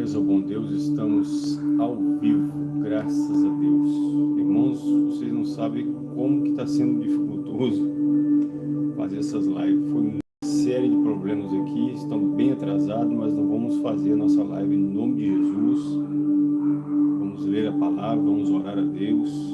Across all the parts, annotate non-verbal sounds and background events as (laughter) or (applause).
Glórias ao bom Deus, estamos ao vivo, graças a Deus. Irmãos, vocês não sabem como que está sendo dificultoso fazer essas lives. Foi uma série de problemas aqui, estamos bem atrasados, mas não vamos fazer a nossa live em nome de Jesus. Vamos ler a palavra, vamos orar a Deus.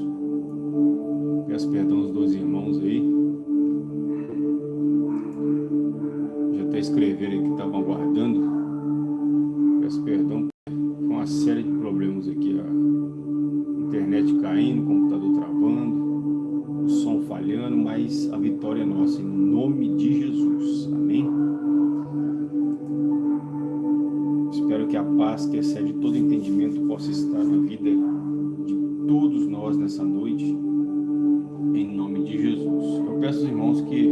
Que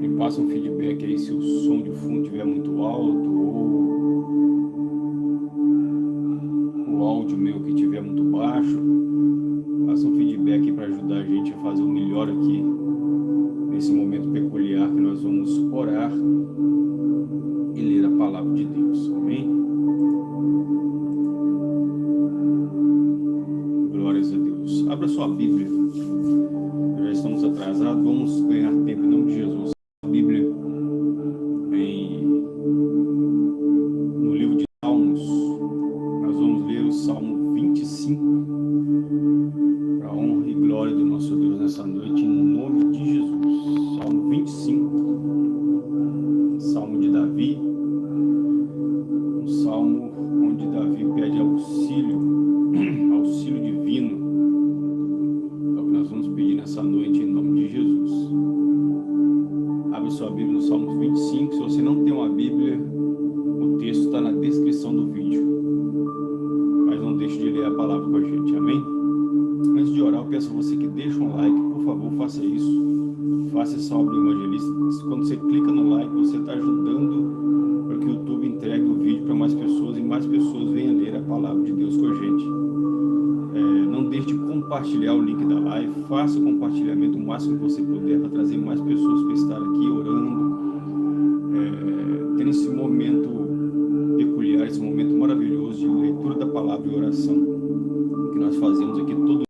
me passem um feedback aí se o som de fundo estiver muito alto ou Davi będzie, kiedy to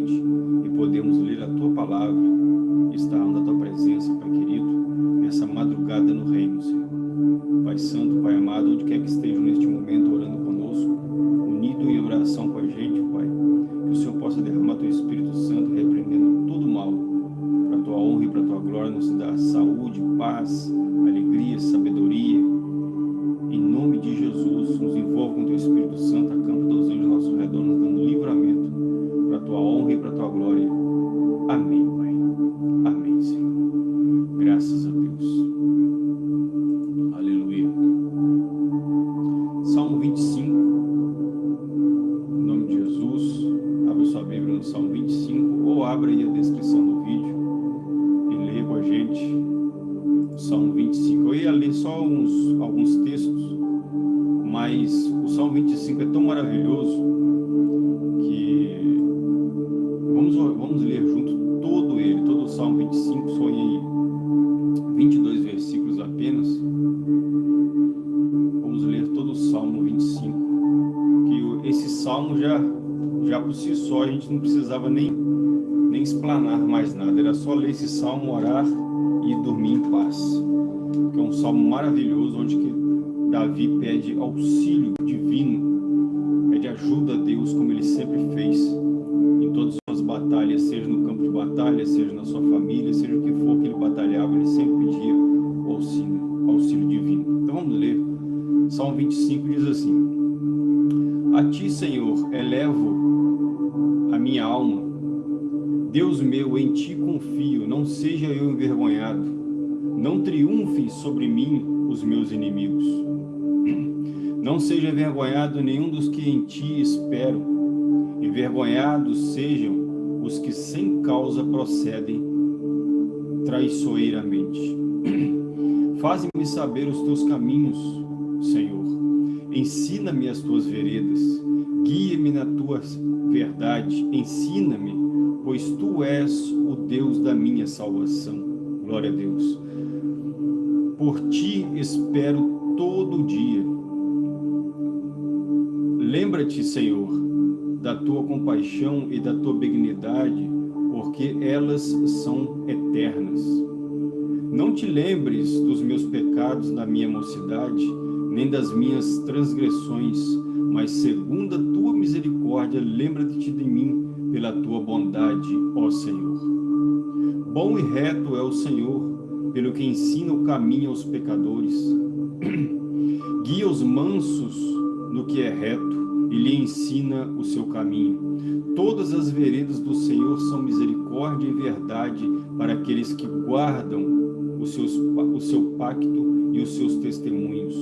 batalhas, seja no campo de batalha, seja na sua família, seja o que for que ele batalhava, ele sempre pedia o auxílio, auxílio divino. Então vamos ler. Salmo 25 diz assim, A ti, Senhor, elevo a minha alma, Deus meu, em ti confio, não seja eu envergonhado, não triunfem sobre mim os meus inimigos. Não seja envergonhado nenhum dos que em ti esperam, envergonhados sejam os que sem causa procedem traiçoeiramente. (clears throat) Faze-me saber os teus caminhos, Senhor. Ensina-me as tuas veredas. Guia-me na tua verdade. Ensina-me pois Tu és o Deus da minha salvação. Glória a Deus. Por Ti espero todo dia. Lembra-te, Senhor, da Tua compaixão e da Tua benignidade, porque elas são eternas. Não te lembres dos meus pecados na minha mocidade, nem das minhas transgressões, mas segundo a Tua misericórdia, lembra-te de mim pela tua bondade, ó Senhor. Bom e reto é o Senhor, pelo que ensina o caminho aos pecadores. (clears throat) Guia os mansos no que é reto e lhe ensina o seu caminho. Todas as veredas do Senhor são misericórdia e verdade para aqueles que guardam os seus, o seu pacto e os seus testemunhos.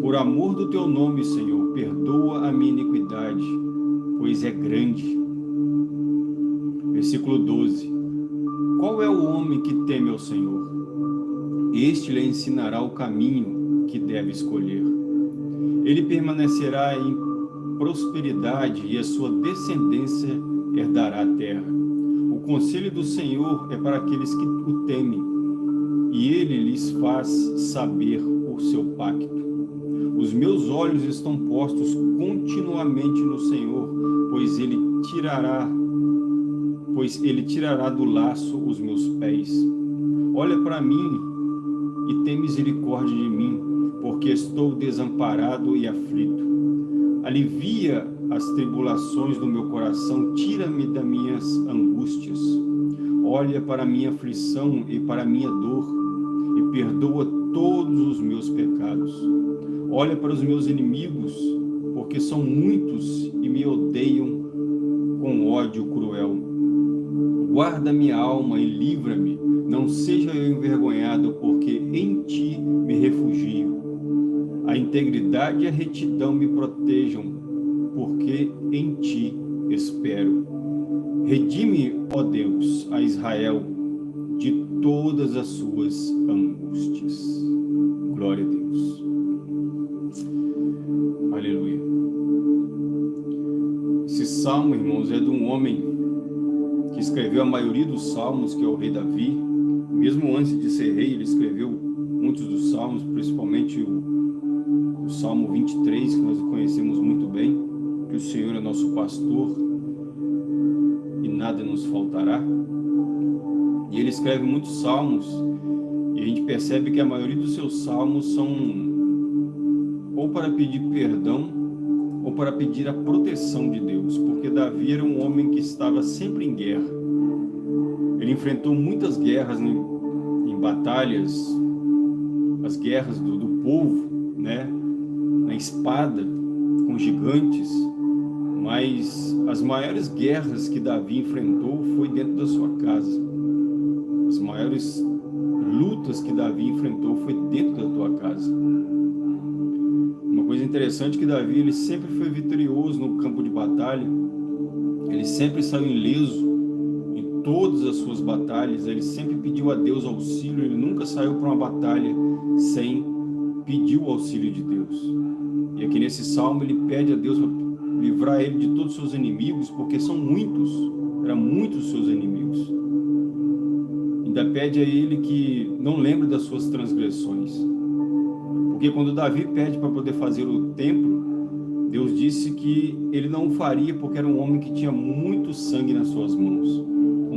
Por amor do teu nome, Senhor, perdoa a minha iniquidade, pois é grande Versículo 12. Qual é o homem que teme ao Senhor? Este lhe ensinará o caminho que deve escolher. Ele permanecerá em prosperidade e a sua descendência herdará a terra. O conselho do Senhor é para aqueles que o temem, e ele lhes faz saber o seu pacto. Os meus olhos estão postos continuamente no Senhor, pois ele tirará pois ele tirará do laço os meus pés. Olha para mim e tem misericórdia de mim, porque estou desamparado e aflito. Alivia as tribulações do meu coração, tira-me das minhas angústias. Olha para a minha aflição e para a minha dor, e perdoa todos os meus pecados. Olha para os meus inimigos, porque são muitos e me odeiam com ódio cruel. Guarda minha alma e livra-me, não seja eu envergonhado, porque integridade e a retidão me protejam, porque em ti espero. Redime, ó Deus, a Israel de todas as suas angústias. Glória a Deus. Aleluia. Esse salmo, irmãos, é de um homem que escreveu a maioria dos salmos, que é o rei Davi. Mesmo antes de ser rei, ele escreveu muitos dos salmos, principalmente o, o Salmo 23, que nós conhecemos muito bem, que o Senhor é nosso pastor e nada nos faltará. E ele escreve muitos salmos, e a gente percebe que a maioria dos seus salmos são ou para pedir perdão ou para pedir a proteção de Deus, porque Davi era um homem que estava sempre em guerra. Ele enfrentou muitas guerras em, em batalhas, as guerras do, do povo, né? na espada, com gigantes, mas as maiores guerras que Davi enfrentou foi dentro da sua casa. As maiores lutas que Davi enfrentou foi dentro da tua casa coisa interessante é que Davi ele sempre foi vitorioso no campo de batalha, ele sempre saiu ileso todas as suas batalhas, ele sempre pediu a Deus auxílio, ele nunca saiu para uma batalha sem pedir o auxílio de Deus. E aqui nesse salmo ele pede a Deus para livrar ele de todos os seus inimigos, porque são muitos, eram muitos os seus inimigos. Ainda pede a ele que não lembre das suas transgressões. Porque quando Davi pede para poder fazer o templo, Deus disse que ele não faria porque era um homem que tinha muito sangue nas suas mãos.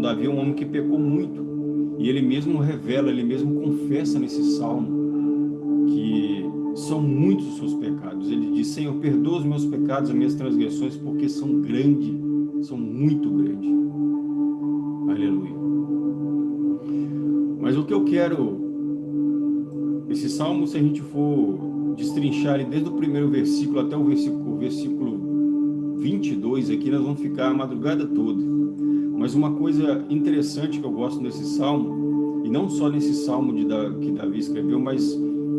Davi é um homem que pecou muito. E ele mesmo revela, ele mesmo confessa nesse salmo que são muitos os seus pecados. Ele diz, Senhor, perdoa os meus pecados, as minhas transgressões, porque são grandes, são muito grandes. Aleluia. Mas o que eu quero, esse salmo, se a gente for destrinchar ele desde o primeiro versículo até o versículo, versículo 22 aqui, nós vamos ficar a madrugada toda. Mas uma coisa interessante que eu gosto nesse salmo, e não só nesse salmo de, que Davi escreveu, mas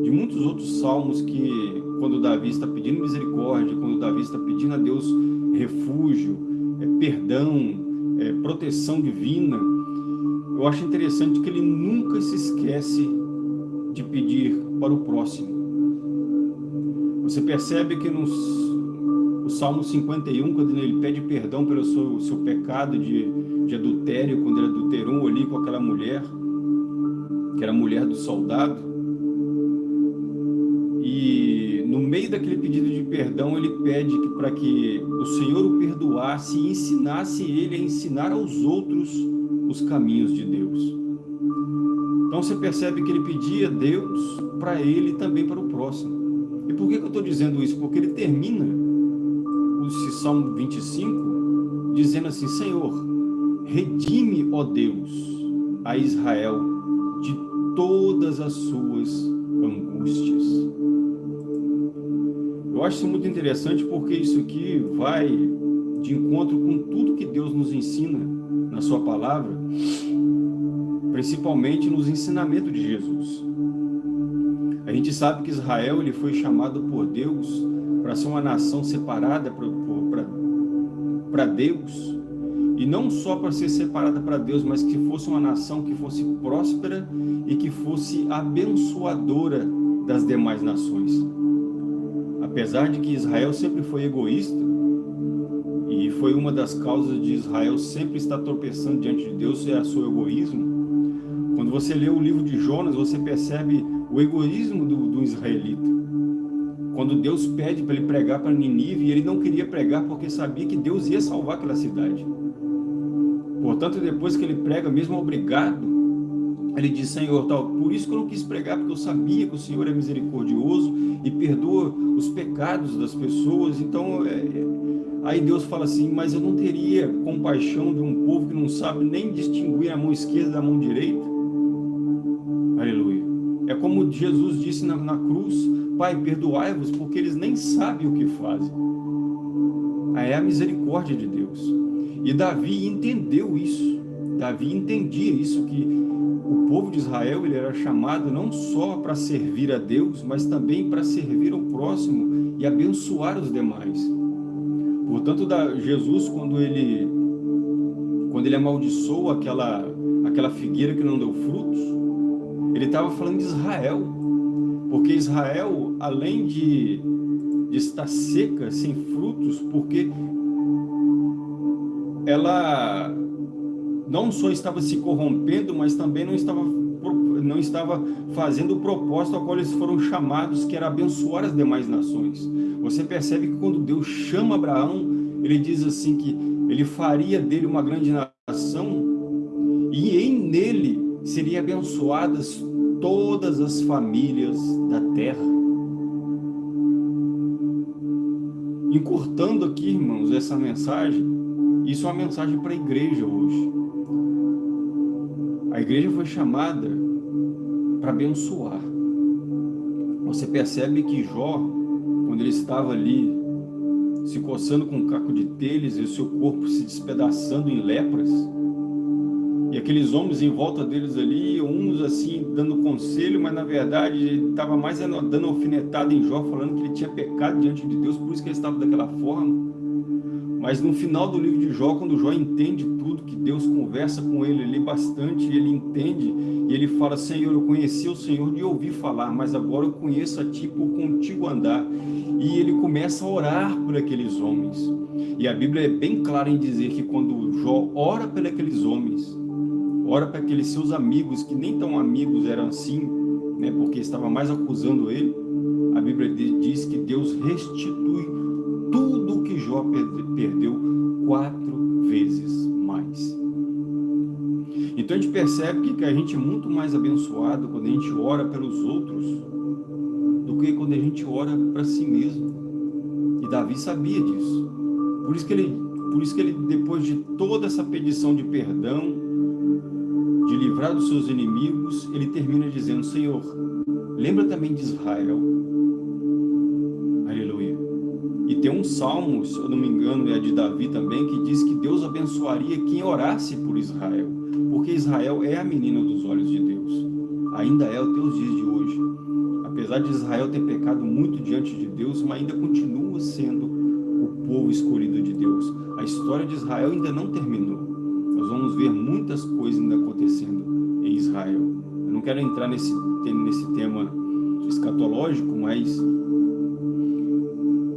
de muitos outros salmos que, quando Davi está pedindo misericórdia, quando Davi está pedindo a Deus refúgio, é, perdão, é, proteção divina, eu acho interessante que ele nunca se esquece de pedir para o próximo. Você percebe que nos, no Salmo 51, quando ele pede perdão pelo seu, seu pecado de, de adultério, quando ele adulterou ali com aquela mulher, que era a mulher do soldado, e no meio daquele pedido de perdão, ele pede que, para que o Senhor o perdoasse e ensinasse ele a ensinar aos outros os caminhos de Deus. Então você percebe que ele pedia Deus para ele e também para o próximo. E por que, que eu estou dizendo isso? Porque ele termina o Salmo 25 dizendo assim, Senhor, redime, ó Deus, a Israel de todas as suas angústias. Eu acho isso muito interessante porque isso aqui vai de encontro com tudo que Deus nos ensina na sua palavra, principalmente nos ensinamentos de Jesus. A gente sabe que Israel ele foi chamado por Deus para ser uma nação separada para Deus, e não só para ser separada para Deus, mas que fosse uma nação que fosse próspera e que fosse abençoadora das demais nações. Apesar de que Israel sempre foi egoísta, e foi uma das causas de Israel sempre estar tropeçando diante de Deus, é o seu egoísmo. Quando você lê o livro de Jonas, você percebe o egoísmo do, do israelita. Quando Deus pede para ele pregar para Ninive, ele não queria pregar porque sabia que Deus ia salvar aquela cidade. Portanto, depois que ele prega, mesmo obrigado, ele diz, Senhor, tal, por isso que eu não quis pregar, porque eu sabia que o Senhor é misericordioso e perdoa os pecados das pessoas. Então, é, é, aí Deus fala assim, mas eu não teria compaixão de um povo que não sabe nem distinguir a mão esquerda da mão direita? Jesus disse na, na cruz, Pai, perdoai-vos, porque eles nem sabem o que fazem. Aí é a misericórdia de Deus. E Davi entendeu isso. Davi entendia isso, que o povo de Israel ele era chamado não só para servir a Deus, mas também para servir ao próximo e abençoar os demais. Portanto, Jesus, quando ele, quando ele amaldiçoou aquela, aquela figueira que não deu frutos, ele estava falando de Israel. Porque Israel, além de, de estar seca, sem frutos, porque ela não só estava se corrompendo, mas também não estava, não estava fazendo o propósito ao qual eles foram chamados, que era abençoar as demais nações. Você percebe que quando Deus chama Abraão, ele diz assim que ele faria dele uma grande nação e em nele seriam abençoadas todas as famílias da terra. Encurtando aqui, irmãos, essa mensagem, isso é uma mensagem para a igreja hoje. A igreja foi chamada para abençoar. Você percebe que Jó, quando ele estava ali se coçando com um caco de telhas e o seu corpo se despedaçando em lepras, e aqueles homens em volta deles ali, uns assim dando conselho, mas na verdade estava mais dando alfinetada em Jó, falando que ele tinha pecado diante de Deus, por isso que ele estava daquela forma. Mas no final do livro de Jó, quando Jó entende tudo, que Deus conversa com ele ali bastante, ele entende, e ele fala, Senhor, eu conheci o Senhor de ouvir falar, mas agora eu conheço a Ti por contigo andar. E ele começa a orar por aqueles homens. E a Bíblia é bem clara em dizer que quando Jó ora por aqueles homens, ora para aqueles seus amigos, que nem tão amigos eram assim, né, porque estava mais acusando ele, a Bíblia diz que Deus restitui tudo que Jó perdeu quatro vezes mais. Então a gente percebe que a gente é muito mais abençoado quando a gente ora pelos outros do que quando a gente ora para si mesmo. E Davi sabia disso. Por isso que ele, por isso que ele depois de toda essa petição de perdão, livrar dos seus inimigos, ele termina dizendo, Senhor, lembra também de Israel. Aleluia. E tem um salmo, se eu não me engano, é de Davi também, que diz que Deus abençoaria quem orasse por Israel. Porque Israel é a menina dos olhos de Deus. Ainda é o teus dias de hoje. Apesar de Israel ter pecado muito diante de Deus, mas ainda continua sendo o povo escolhido de Deus. A história de Israel ainda não terminou. Nós vamos ver muitas coisas ainda acontecendo Israel. Eu não quero entrar nesse, nesse tema escatológico, mas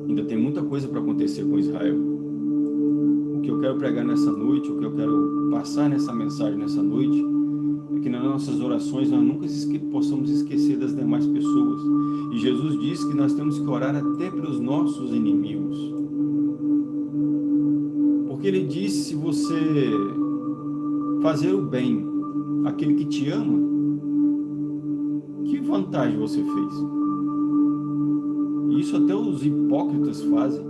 ainda tem muita coisa para acontecer com Israel. O que eu quero pregar nessa noite, o que eu quero passar nessa mensagem nessa noite, é que nas nossas orações nós nunca esque possamos esquecer das demais pessoas. E Jesus diz que nós temos que orar até pelos nossos inimigos. Porque ele disse, se você fazer o bem àquele que te ama, que vantagem você fez? Isso até os hipócritas fazem.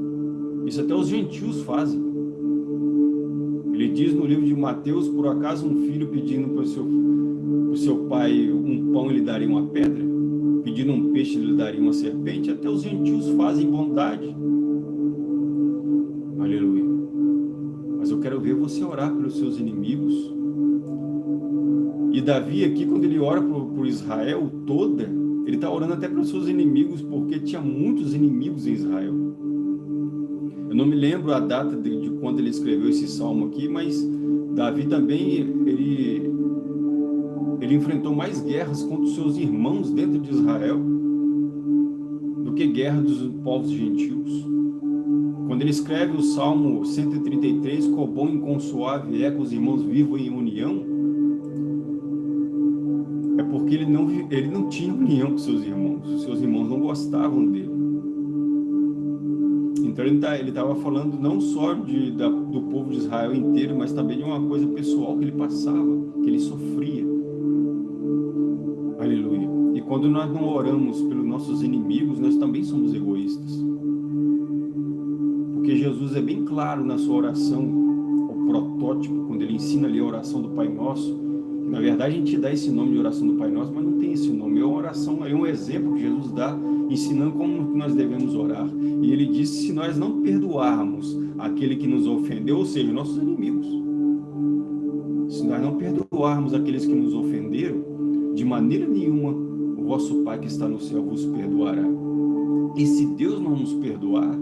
Isso até os gentios fazem. Ele diz no livro de Mateus, por acaso um filho pedindo para o seu, para seu pai um pão, ele daria uma pedra? Pedindo um peixe, ele daria uma serpente? Até os gentios fazem bondade. Aleluia. Mas eu quero ver você orar pelos seus inimigos. Davi aqui, quando ele ora por, Israel toda, ele está orando até pelos seus inimigos, porque tinha muitos inimigos em Israel. Eu não me lembro a data de, de quando ele escreveu esse salmo aqui, mas Davi também, ele, ele enfrentou mais guerras contra os seus irmãos dentro de Israel do que guerra dos povos gentios. Quando ele escreve o Salmo 133, qual bom e consuave é que os irmãos vivam em união, porque ele não, ele não tinha união com seus irmãos, os seus irmãos não gostavam dele. Então ele tá, estava falando não só de, da, do povo de Israel inteiro, mas também de uma coisa pessoal que ele passava, que ele sofria. Aleluia. E quando nós não oramos pelos nossos inimigos, nós também somos egoístas. Porque Jesus é bem claro na sua oração, o protótipo, quando ele ensina ali a oração do Pai Nosso, na verdade a gente dá esse nome de oração do Pai Nosso, mas não tem esse nome, é uma oração, é um exemplo que Jesus dá ensinando como nós devemos orar. E ele disse, se nós não perdoarmos aquele que nos ofendeu, ou seja, nossos inimigos, se nós não perdoarmos aqueles que nos ofenderam, de maneira nenhuma o vosso Pai que está no céu vos perdoará. E se Deus não nos perdoar,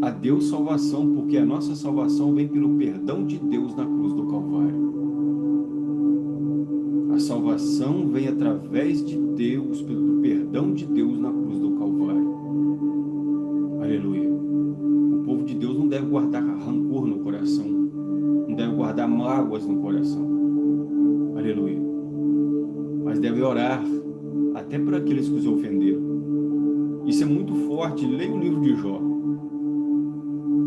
a Deus salvação, porque a nossa salvação vem pelo perdão de Deus na cruz do Calvário. Salvação vem através de Deus, pelo perdão de Deus na cruz do Calvário. Aleluia. O povo de Deus não deve guardar rancor no coração. Não deve guardar mágoas no coração. Aleluia. Mas deve orar até por aqueles que os ofenderam. Isso é muito forte. Leia o livro de Jó.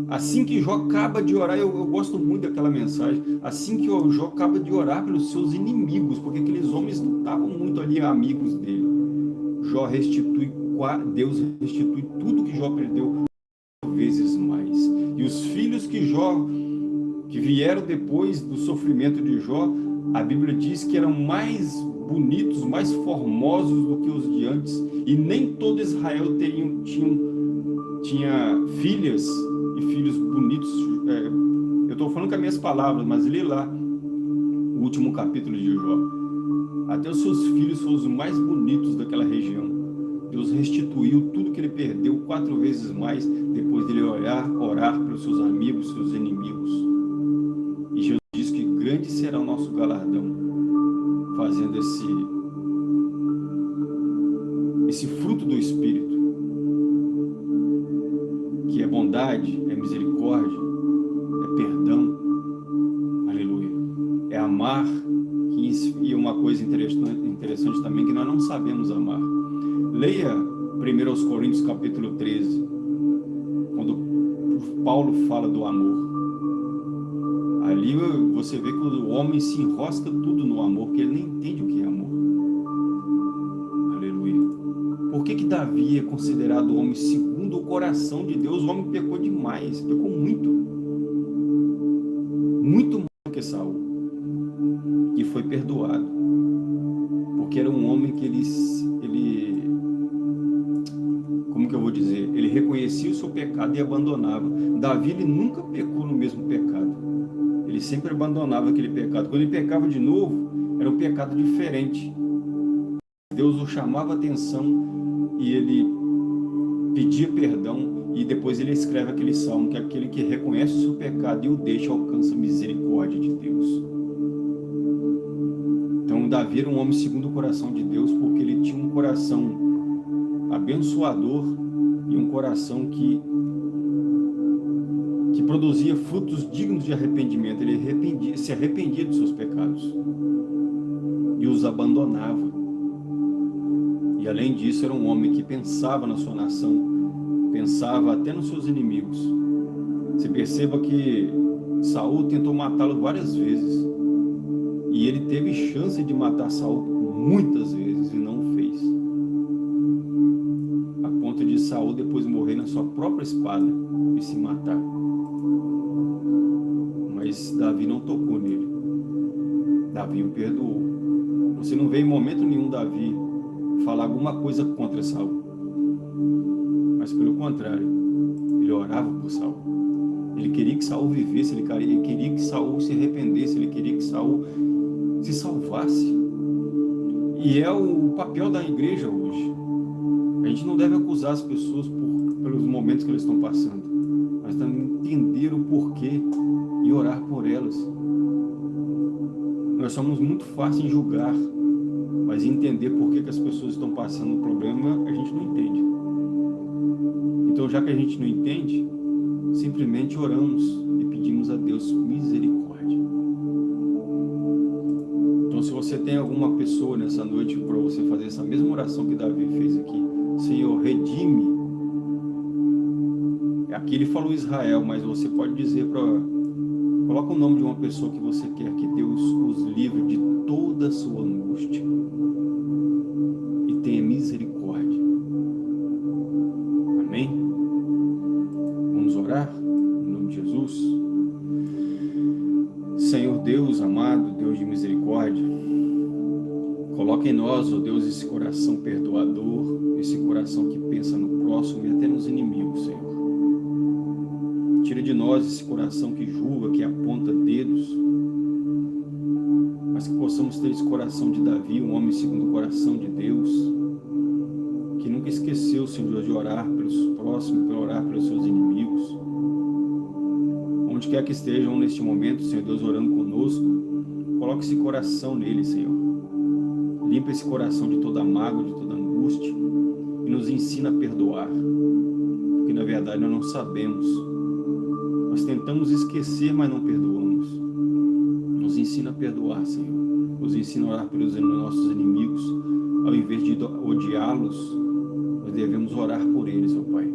Assim que Jó acaba de orar, eu, eu, gosto muito daquela mensagem, assim que Jó acaba de orar pelos seus inimigos, porque aqueles homens não estavam muito ali amigos dele. Jó restitui, Deus restitui tudo que Jó perdeu vezes mais. E os filhos que Jó, que vieram depois do sofrimento de Jó, a Bíblia diz que eram mais bonitos, mais formosos do que os de antes. E nem todo Israel teriam, tinham, tinha filhas e filhos bonitos. É, eu estou falando com as minhas palavras, mas lê lá o último capítulo de Jó. Até os seus filhos foram os mais bonitos daquela região. Deus restituiu tudo que ele perdeu quatro vezes mais depois dele orar, orar pelos seus amigos, seus inimigos. E Jesus diz que grande será o nosso galardão fazendo esse, esse fruto do Espírito que é bondade, misericórdia, é perdão, aleluia. É amar, e uma coisa interessante, também, que nós não sabemos amar. Leia 1 Coríntios capítulo 13, quando Paulo fala do amor. Ali você vê que o homem se enrosca tudo no amor, porque ele nem entende o que é amor. Aleluia. Por que que Davi é considerado o homem segundo o coração de Deus? O homem pecou demais, pecou muito. Muito mais que Saul. E foi perdoado. Porque era um homem que ele, ele como que eu vou dizer? Ele reconhecia o seu pecado e abandonava. Davi ele nunca pecou no mesmo pecado. Ele sempre abandonava aquele pecado. Quando ele pecava de novo, era um pecado diferente. Deus o chamava a atenção e ele pedia perdão e depois ele escreve aquele salmo, que é aquele que reconhece o seu pecado e o deixa alcança a misericórdia de Deus. Então Davi era um homem segundo o coração de Deus porque ele tinha um coração abençoador e um coração que que produzia frutos dignos de arrependimento. Ele arrependia, se arrependia dos seus pecados e os abandonava. E além disso, era um homem que pensava na sua nação, pensava até nos seus inimigos. Se perceba que Saul tentou matá-lo várias vezes. E ele teve chance de matar Saul muitas vezes e não fez. A ponto de Saul depois morrer na sua própria espada e se matar mas Davi não tocou nele. Davi o perdoou. Você não vê em momento nenhum Davi falar alguma coisa contra Saul. Mas pelo contrário, ele orava por Saul. Ele queria que Saul vivesse, ele queria que Saul se arrependesse, ele queria que Saul se salvasse. E é o papel da igreja hoje. A gente não deve acusar as pessoas por, pelos momentos que eles estão passando, mas também entender o porquê e orar por elas. Nós somos muito fáceis em julgar, mas entender por que, que as pessoas estão passando o problema, a gente não entende. Então, já que a gente não entende, simplesmente oramos e pedimos a Deus misericórdia. Então, se você tem alguma pessoa nessa noite para você fazer essa mesma oração que Davi fez aqui, Senhor, redime. Aqui ele falou Israel, mas você pode dizer para Coloca o nome de uma pessoa que você quer que Deus os livre de toda a sua angústia e tenha misericórdia. Amém? Vamos orar em nome de Jesus. Senhor Deus amado, Deus de misericórdia, coloca em nós, ó oh Deus, esse coração perdoador, esse coração que pensa no próximo e até nos inimigos, Senhor. Tira de nós esse coração que julga, que aponta dedos, mas que possamos ter esse coração de Davi, um homem segundo o coração de Deus, que nunca esqueceu, Senhor, de orar pelos próximos, para orar pelos seus inimigos. Onde quer que estejam neste momento, Senhor Deus, orando conosco, coloque esse coração nele, Senhor. Limpa esse coração de toda mágoa, de toda angústia e nos ensina a perdoar, porque na verdade nós não sabemos nós tentamos esquecer, mas não perdoamos. Nos ensina a perdoar, Senhor. Nos ensina a orar pelos nossos inimigos. Ao invés de odiá-los, nós devemos orar por eles, ó Pai.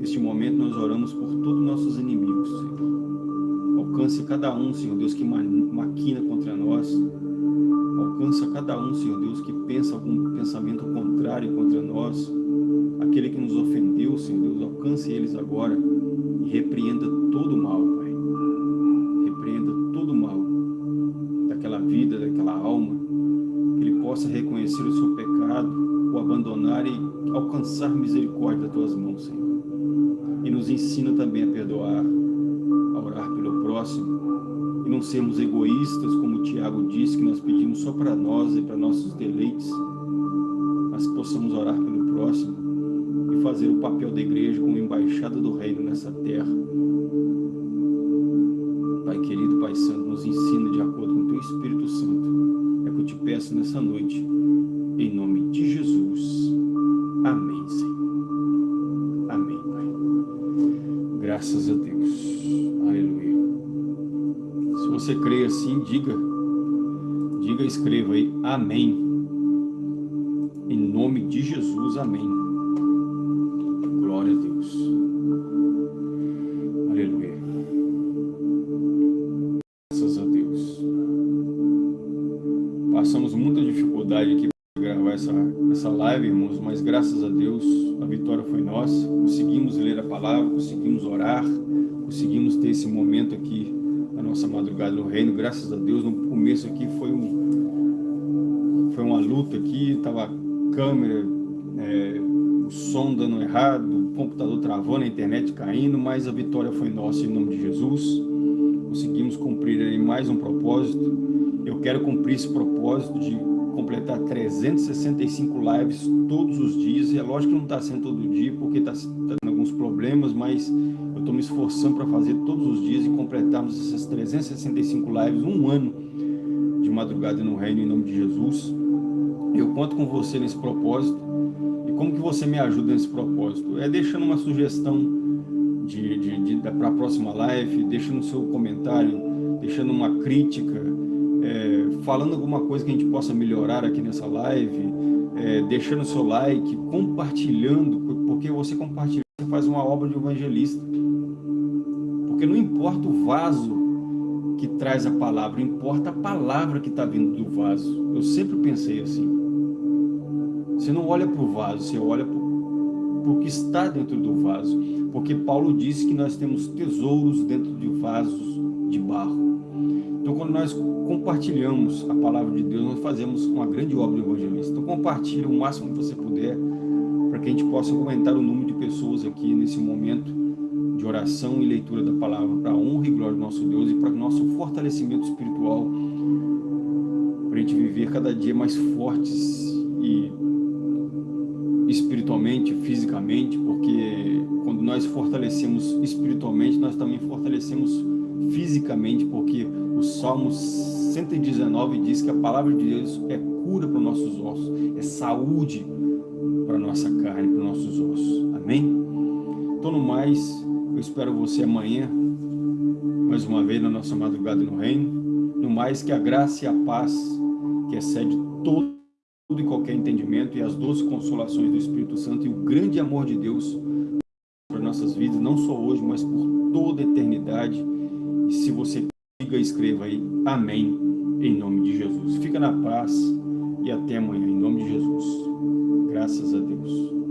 Neste momento nós oramos por todos os nossos inimigos, Senhor. Alcance cada um, Senhor Deus, que maquina contra nós. Alcança cada um, Senhor Deus, que pensa algum pensamento contrário contra nós. Aquele que nos ofendeu, Senhor Deus, alcance eles agora repreenda todo o mal, Pai. Repreenda todo o mal daquela vida, daquela alma, que ele possa reconhecer o seu pecado, o abandonar e alcançar misericórdia das tuas mãos, Senhor. E nos ensina também a perdoar, a orar pelo próximo, e não sermos egoístas, como o Tiago disse, que nós pedimos só para nós e para nossos deleites, mas que possamos orar pelo próximo, fazer o papel da igreja como embaixada do reino nessa terra. Pai querido, Pai Santo, nos ensina de acordo com o Teu Espírito Santo. É que eu te peço nessa noite, em nome de Jesus. Amém, Senhor. Amém, Pai. Graças a Deus. Aleluia. Se você crê assim, diga, diga, escreva aí, amém. Essa, live, irmãos, mas graças a Deus a vitória foi nossa. Conseguimos ler a palavra, conseguimos orar, conseguimos ter esse momento aqui na nossa madrugada no reino. Graças a Deus, no começo aqui foi, um, foi uma luta aqui, tava câmera, é, o som dando errado, o computador travando, a internet caindo, mas a vitória foi nossa em nome de Jesus. Conseguimos cumprir aí mais um propósito. Eu quero cumprir esse propósito de completar 365 lives todos os dias. E é lógico que não está sendo todo dia, porque está tá tendo alguns problemas, mas eu estou me esforçando para fazer todos os dias e completarmos essas 365 lives, um ano de madrugada no reino, em nome de Jesus. Eu conto com você nesse propósito. E como que você me ajuda nesse propósito? É deixando uma sugestão de, de, de para a próxima live, deixando seu comentário, deixando uma crítica, falando alguma coisa que a gente possa melhorar aqui nessa live, é, deixando seu like, compartilhando, porque você compartilha, você faz uma obra de evangelista. Porque não importa o vaso que traz a palavra, importa a palavra que está vindo do vaso. Eu sempre pensei assim. Você não olha para o vaso, você olha para o que está dentro do vaso. Porque Paulo disse que nós temos tesouros dentro de vasos de barro. Então, quando nós compartilhamos a palavra de Deus, nós fazemos uma grande obra evangelista. Então, compartilhe o máximo que você puder, para que a gente possa aumentar o número de pessoas aqui nesse momento de oração e leitura da palavra, para a honra e glória do nosso Deus e para o nosso fortalecimento espiritual, para a gente viver cada dia mais fortes e espiritualmente, fisicamente, porque quando nós fortalecemos espiritualmente, nós também fortalecemos fisicamente, porque o Salmo 119 diz que a palavra de Deus é cura para os nossos ossos, é saúde para a nossa carne, para os nossos ossos. Amém? Então, no mais, eu espero você amanhã, mais uma vez na nossa madrugada no reino. No mais, que a graça e a paz, que excede todo e qualquer entendimento e as doces consolações do Espírito Santo e o grande amor de Deus para nossas vidas, não só hoje, mas por toda a eternidade. E se você liga, escreva aí, amém, em nome de Jesus. Fica na paz e até amanhã, em nome de Jesus. Graças a Deus.